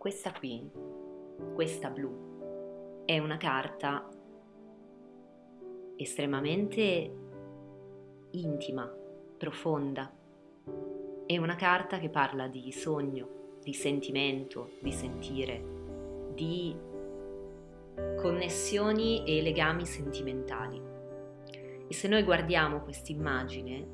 Questa qui, questa blu, è una carta estremamente intima, profonda. È una carta che parla di sogno, di sentimento, di sentire, di connessioni e legami sentimentali. E se noi guardiamo quest'immagine,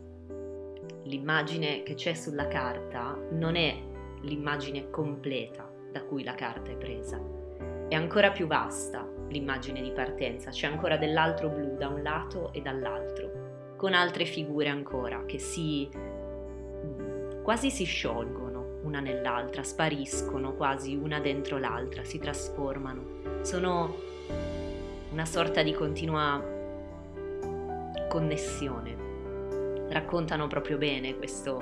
l'immagine che c'è sulla carta non è l'immagine completa da cui la carta è presa. È ancora più vasta l'immagine di partenza, c'è ancora dell'altro blu da un lato e dall'altro, con altre figure ancora che si quasi si sciolgono una nell'altra, spariscono quasi una dentro l'altra, si trasformano. Sono una sorta di continua connessione. Raccontano proprio bene questo,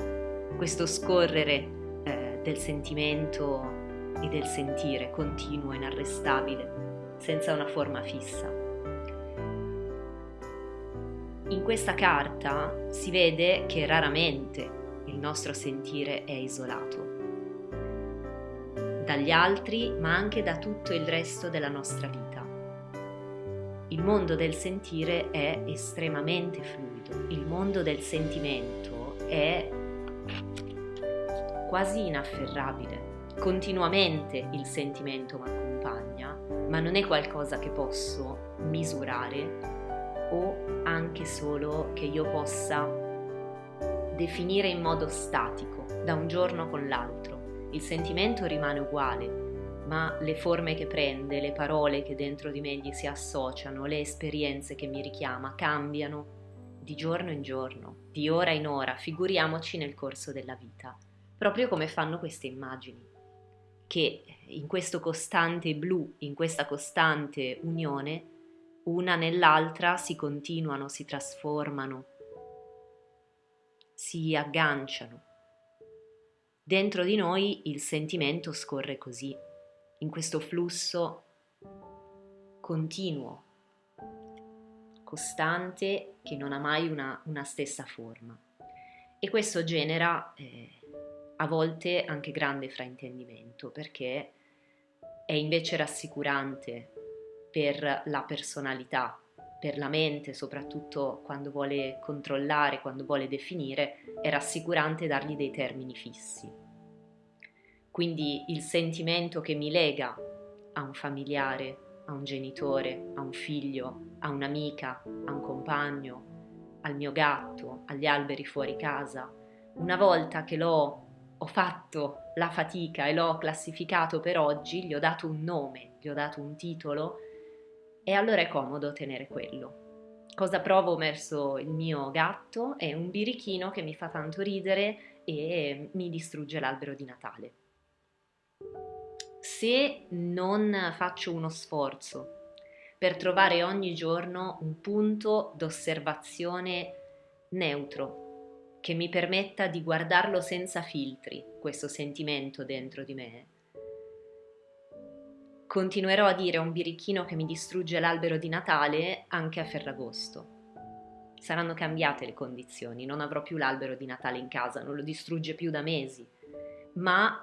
questo scorrere eh, del sentimento e del sentire continuo, inarrestabile, senza una forma fissa. In questa carta si vede che raramente il nostro sentire è isolato dagli altri, ma anche da tutto il resto della nostra vita. Il mondo del sentire è estremamente fluido, il mondo del sentimento è quasi inafferrabile continuamente il sentimento mi accompagna, ma non è qualcosa che posso misurare o anche solo che io possa definire in modo statico, da un giorno con l'altro. Il sentimento rimane uguale, ma le forme che prende, le parole che dentro di me gli si associano, le esperienze che mi richiama cambiano di giorno in giorno, di ora in ora, figuriamoci nel corso della vita, proprio come fanno queste immagini che in questo costante blu, in questa costante unione, una nell'altra si continuano, si trasformano, si agganciano. Dentro di noi il sentimento scorre così, in questo flusso continuo, costante, che non ha mai una, una stessa forma. E questo genera eh, a volte anche grande fraintendimento perché è invece rassicurante per la personalità, per la mente, soprattutto quando vuole controllare, quando vuole definire, è rassicurante dargli dei termini fissi. Quindi il sentimento che mi lega a un familiare, a un genitore, a un figlio, a un'amica, a un compagno, al mio gatto, agli alberi fuori casa, una volta che l'ho ho fatto la fatica e l'ho classificato per oggi, gli ho dato un nome, gli ho dato un titolo e allora è comodo tenere quello. Cosa provo verso il mio gatto? È un birichino che mi fa tanto ridere e mi distrugge l'albero di Natale. Se non faccio uno sforzo per trovare ogni giorno un punto d'osservazione neutro, che mi permetta di guardarlo senza filtri, questo sentimento dentro di me. Continuerò a dire a un birichino che mi distrugge l'albero di Natale anche a Ferragosto. Saranno cambiate le condizioni, non avrò più l'albero di Natale in casa, non lo distrugge più da mesi, ma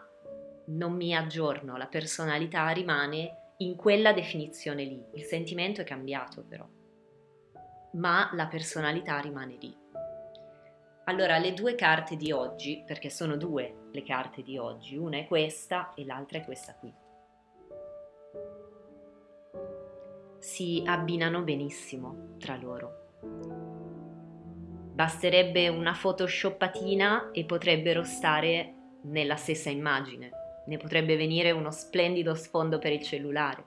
non mi aggiorno, la personalità rimane in quella definizione lì, il sentimento è cambiato però, ma la personalità rimane lì. Allora, le due carte di oggi, perché sono due le carte di oggi, una è questa e l'altra è questa qui. Si abbinano benissimo tra loro. Basterebbe una photoshoppatina e potrebbero stare nella stessa immagine. Ne potrebbe venire uno splendido sfondo per il cellulare.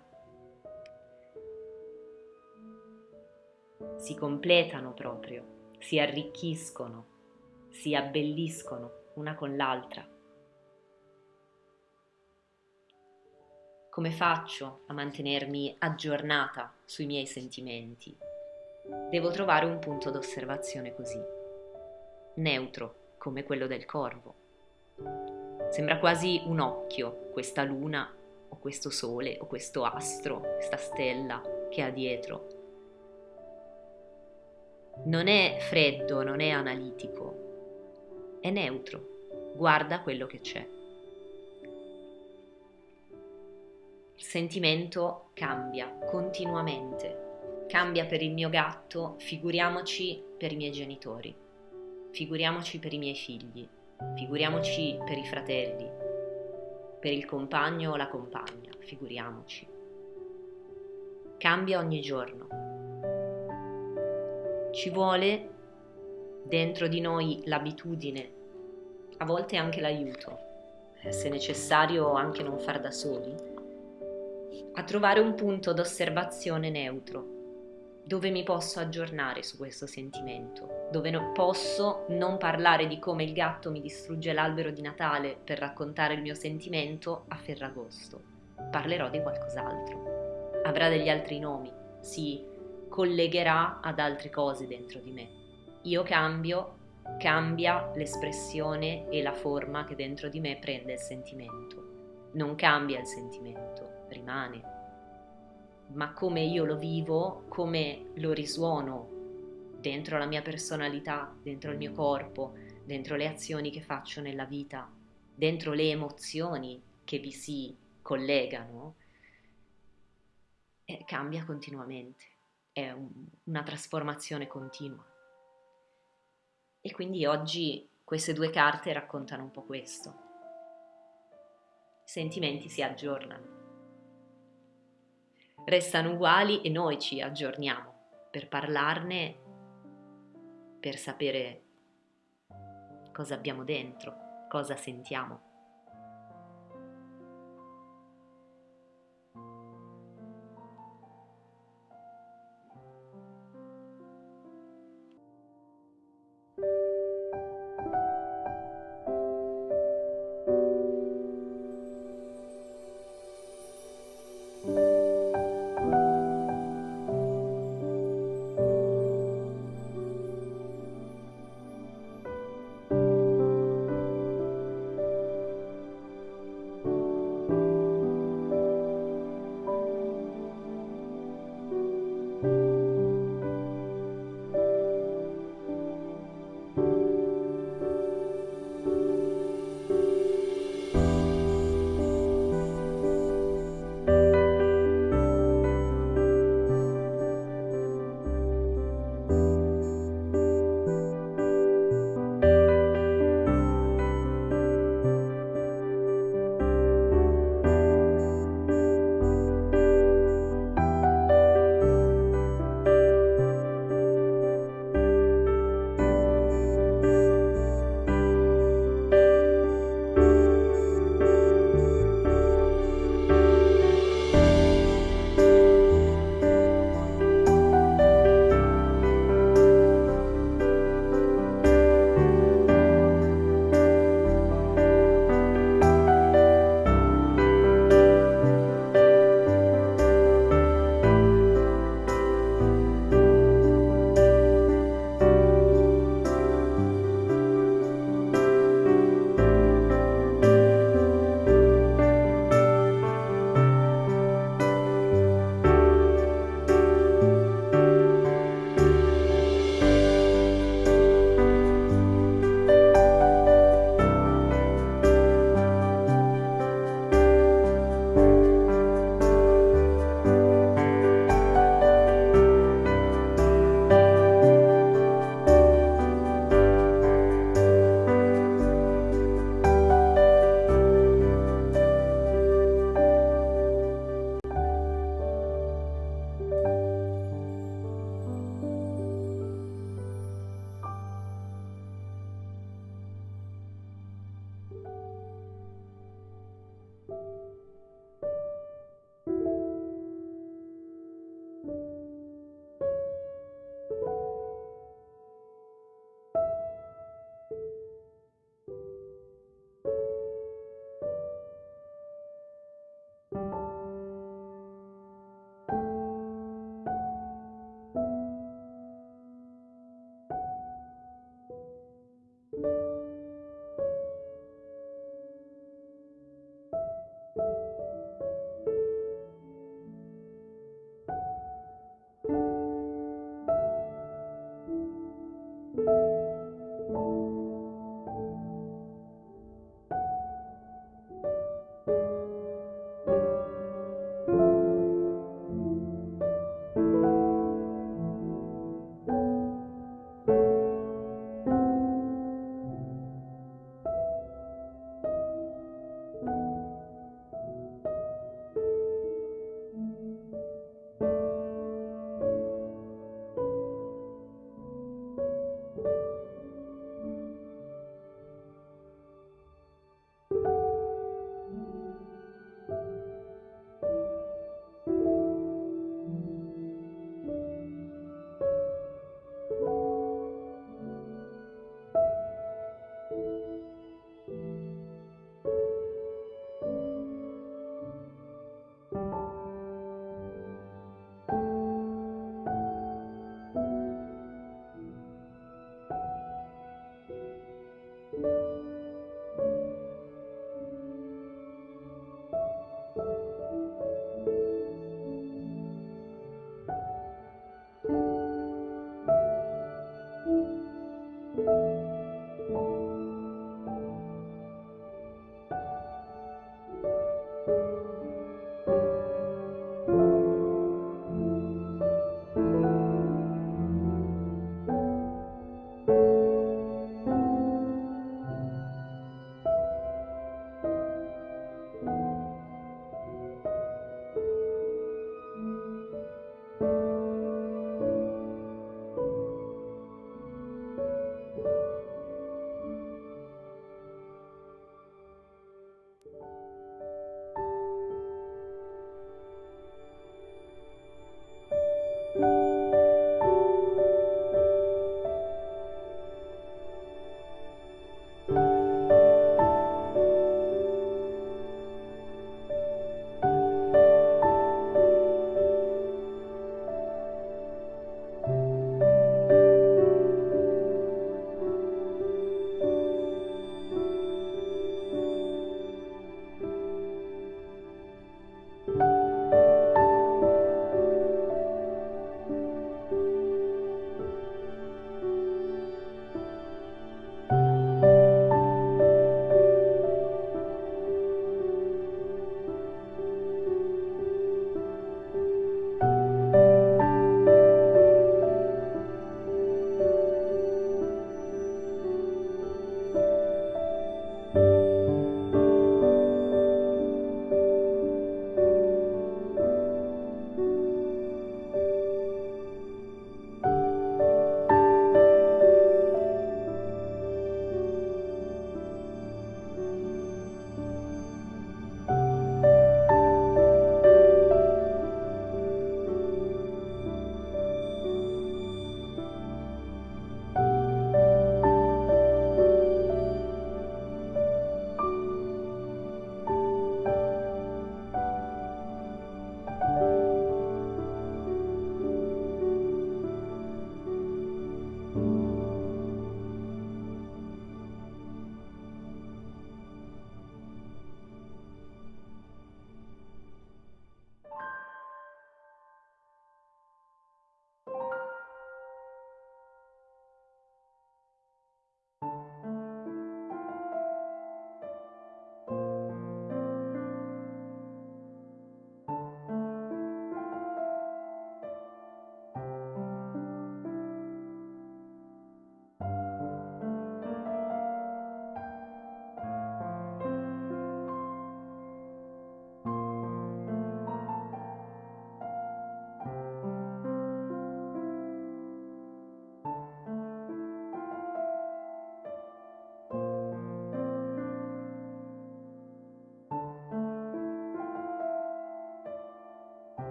Si completano proprio, si arricchiscono si abbelliscono una con l'altra. Come faccio a mantenermi aggiornata sui miei sentimenti? Devo trovare un punto d'osservazione così, neutro come quello del corvo. Sembra quasi un occhio questa luna o questo sole o questo astro, questa stella che ha dietro. Non è freddo, non è analitico, è neutro, guarda quello che c'è. sentimento cambia continuamente. Cambia per il mio gatto, figuriamoci per i miei genitori, figuriamoci per i miei figli, figuriamoci per i fratelli, per il compagno o la compagna, figuriamoci. Cambia ogni giorno. Ci vuole dentro di noi l'abitudine, a volte anche l'aiuto, eh, se necessario anche non far da soli, a trovare un punto d'osservazione neutro, dove mi posso aggiornare su questo sentimento, dove no, posso non parlare di come il gatto mi distrugge l'albero di Natale per raccontare il mio sentimento a Ferragosto. Parlerò di qualcos'altro. Avrà degli altri nomi, si collegherà ad altre cose dentro di me io cambio, cambia l'espressione e la forma che dentro di me prende il sentimento. Non cambia il sentimento, rimane. Ma come io lo vivo, come lo risuono dentro la mia personalità, dentro il mio corpo, dentro le azioni che faccio nella vita, dentro le emozioni che vi si collegano, eh, cambia continuamente. È un, una trasformazione continua. E quindi oggi queste due carte raccontano un po' questo. I sentimenti si aggiornano. Restano uguali e noi ci aggiorniamo per parlarne, per sapere cosa abbiamo dentro, cosa sentiamo.